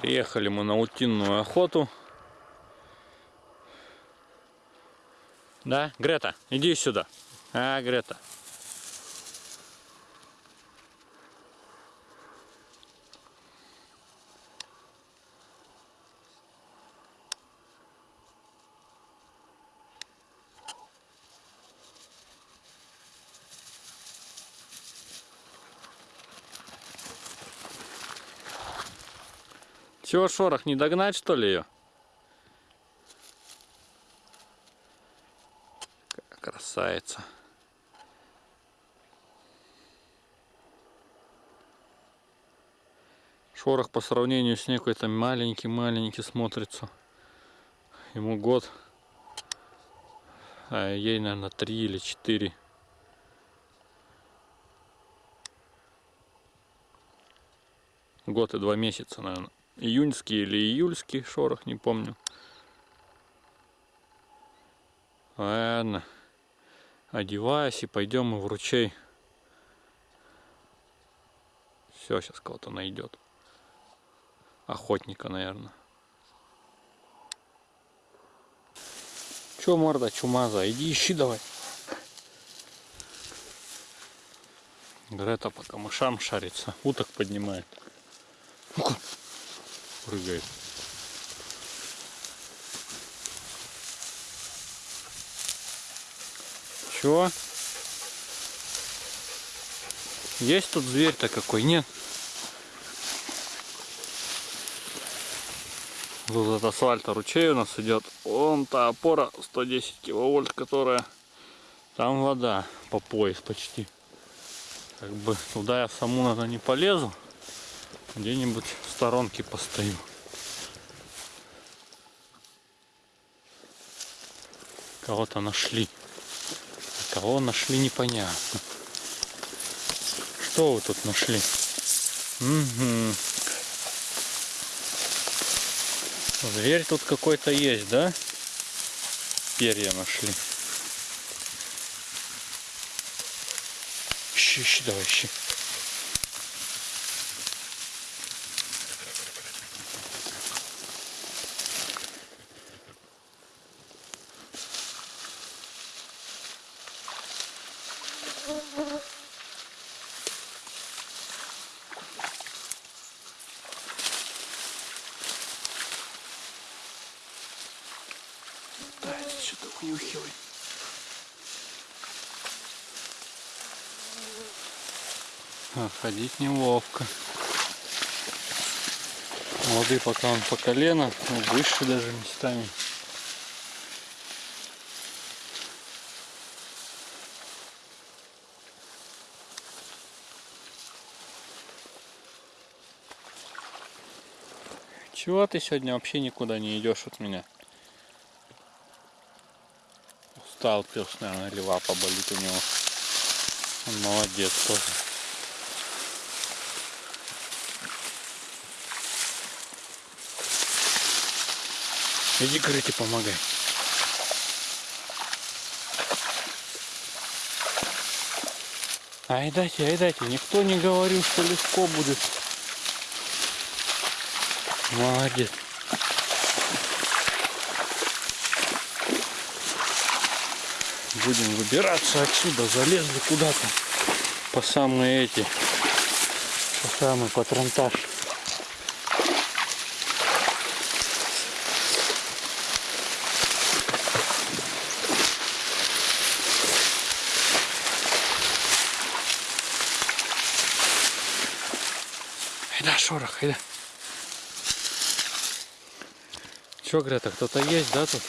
Приехали мы на утиную охоту. Да, Грета, иди сюда. А, Грета. Чего, шорох, не догнать что ли ее? Красавица. Шорох по сравнению с ней какой-то маленький-маленький смотрится. Ему год, а ей, наверное, три или четыре. Год и два месяца, наверное июньский или июльский шорох, не помню. Ладно, одеваюсь и пойдем мы в ручей. Все, сейчас кого-то найдет. Охотника, наверное. Че, морда чумаза, иди ищи давай. Грета по камышам шарится, уток поднимает. Ну-ка прыгает. Чего? Есть тут зверь-то какой? Нет. Вот от асфальта ручей у нас идет. Вон та опора 110 киловольт, которая там вода по пояс почти. Как бы туда я саму, наверное, не полезу где-нибудь в сторонке постою. Кого-то нашли. кого нашли, непонятно. Что вы тут нашли? Угу. Зверь тут какой-то есть, да? Перья нашли. Ищи, ищи, давай, ищи. Что-то унюхивает. А, ходить неловко. Воды пока он по колено, но выше даже местами. Чего ты сегодня вообще никуда не идешь от меня? устал пес, наверное, или лапа болит у него. Он молодец тоже. Иди, Крыти, помогай. Ай, дайте, ай, дайте. Никто не говорил, что легко будет. Молодец. будем выбираться отсюда. Залезли куда-то по самые эти, по самый патронтаж. Айда, шорох, айда. Че, Грета, кто-то есть, да, тут?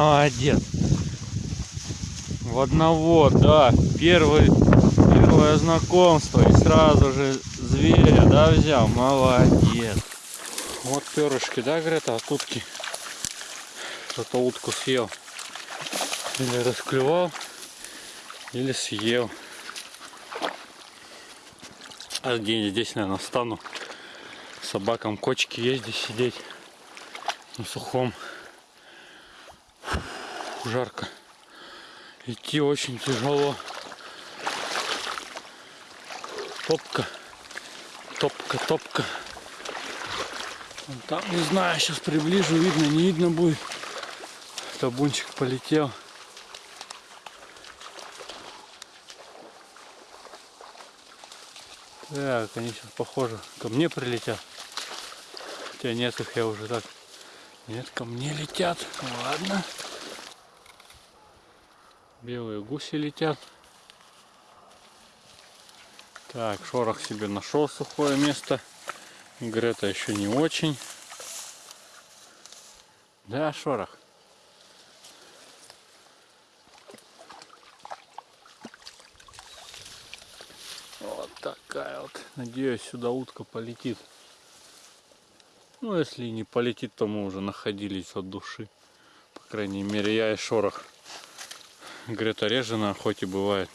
Молодец. В одного, да, первый, первое знакомство и сразу же зверя, да, взял, молодец. Вот перышки, да, Грета, от утки. Кто-то утку съел. Или расклевал, или съел. А где здесь, наверное, встану. Собакам кочки есть здесь сидеть. На сухом. Жарко. Идти очень тяжело. Топка. Топка, топка. Вон Там, не знаю, сейчас приближу, видно, не видно будет. Табунчик полетел. Так, они сейчас, похоже, ко мне прилетят. Хотя нет их, я уже так... Нет, ко мне летят. Ладно. Белые гуси летят. Так, шорох себе нашел сухое место. Грета еще не очень. Да, шорох. Вот такая вот. Надеюсь, сюда утка полетит. Ну, если не полетит, то мы уже находились от души. По крайней мере, я и шорох. Грета реже на охоте бывает.